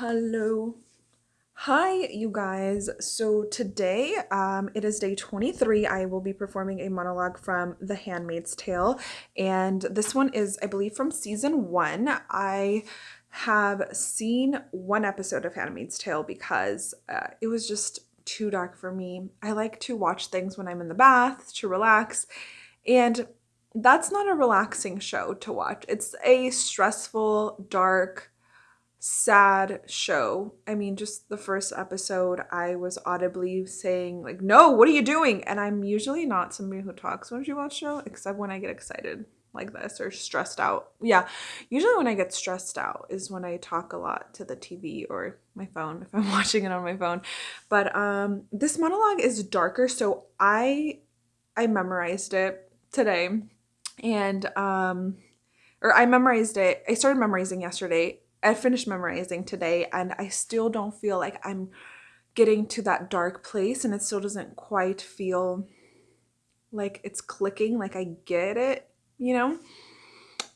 Hello. Hi, you guys. So today, um, it is day 23. I will be performing a monologue from The Handmaid's Tale, and this one is, I believe, from season one. I have seen one episode of Handmaid's Tale because uh, it was just too dark for me. I like to watch things when I'm in the bath to relax, and that's not a relaxing show to watch. It's a stressful, dark, sad show. I mean, just the first episode, I was audibly saying, like, no, what are you doing? And I'm usually not somebody who talks when she watch show, except when I get excited like this or stressed out. Yeah, usually when I get stressed out is when I talk a lot to the TV or my phone if I'm watching it on my phone. But um this monologue is darker, so I I memorized it today and um or I memorized it. I started memorizing yesterday I finished memorizing today and I still don't feel like I'm getting to that dark place and it still doesn't quite feel like it's clicking, like I get it, you know?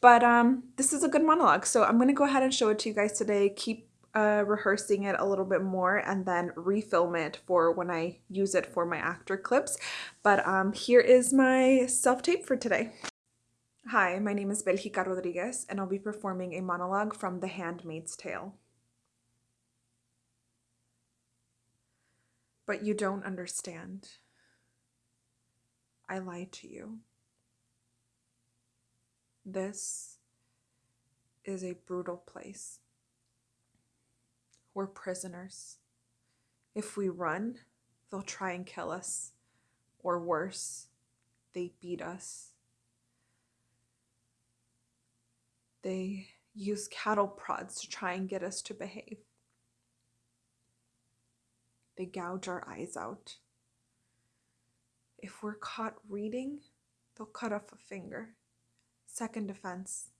But um, this is a good monologue. So I'm going to go ahead and show it to you guys today. Keep uh, rehearsing it a little bit more and then refilm it for when I use it for my actor clips. But um, here is my self-tape for today. Hi, my name is Belgica Rodriguez, and I'll be performing a monologue from The Handmaid's Tale. But you don't understand. I lied to you. This is a brutal place. We're prisoners. If we run, they'll try and kill us. Or worse, they beat us. They use cattle prods to try and get us to behave. They gouge our eyes out. If we're caught reading, they'll cut off a finger. Second offense,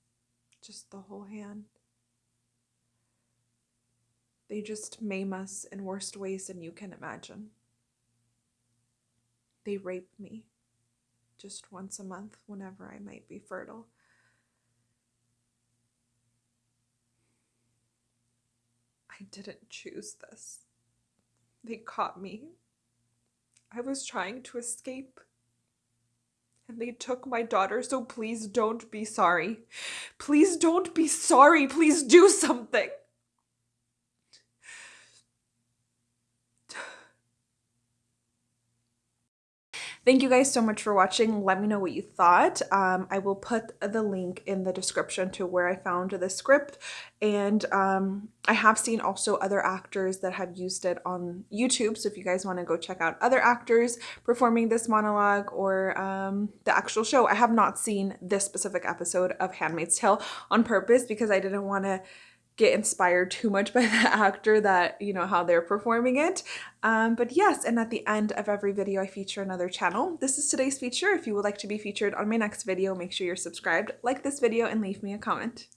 just the whole hand. They just maim us in worst ways than you can imagine. They rape me just once a month whenever I might be fertile. I didn't choose this. They caught me. I was trying to escape. And they took my daughter, so please don't be sorry. Please don't be sorry. Please do something. Thank you guys so much for watching. Let me know what you thought. Um, I will put the link in the description to where I found the script. And um, I have seen also other actors that have used it on YouTube. So if you guys want to go check out other actors performing this monologue or um, the actual show, I have not seen this specific episode of Handmaid's Tale on purpose because I didn't want to get inspired too much by the actor that, you know, how they're performing it. Um, but yes, and at the end of every video, I feature another channel. This is today's feature. If you would like to be featured on my next video, make sure you're subscribed, like this video, and leave me a comment.